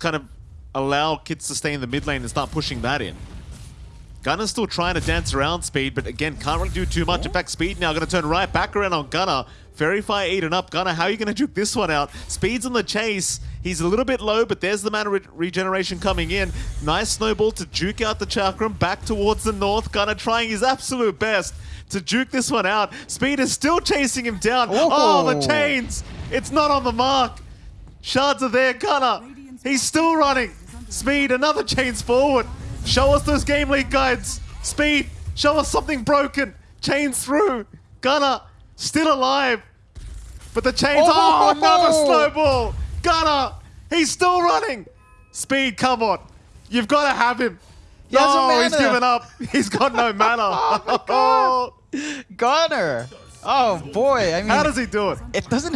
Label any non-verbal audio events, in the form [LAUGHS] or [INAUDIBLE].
just kind of allow Kids to stay in the mid lane and start pushing that in. Gunner's still trying to dance around Speed, but again, can't really do too much. In fact, Speed now going to turn right back around on Gunner. Very fire eaten up. Gunner, how are you going to juke this one out? Speed's on the chase. He's a little bit low, but there's the mana re regeneration coming in. Nice snowball to juke out the Chakram back towards the north. Gunner trying his absolute best to juke this one out. Speed is still chasing him down. Oh, oh the chains. It's not on the mark. Shards are there. Gunner, he's still running. Speed, another chains forward. Show us those game league guides. Speed, show us something broken. Chains through. Gunner, still alive. But the chains, oh, oh another snowball. Gunner, he's still running. Speed, come on. You've got to have him. He no, he's given up. He's got no [LAUGHS] mana. oh, God. [LAUGHS] Gunner. Oh, boy. I mean, How does he do it? It doesn't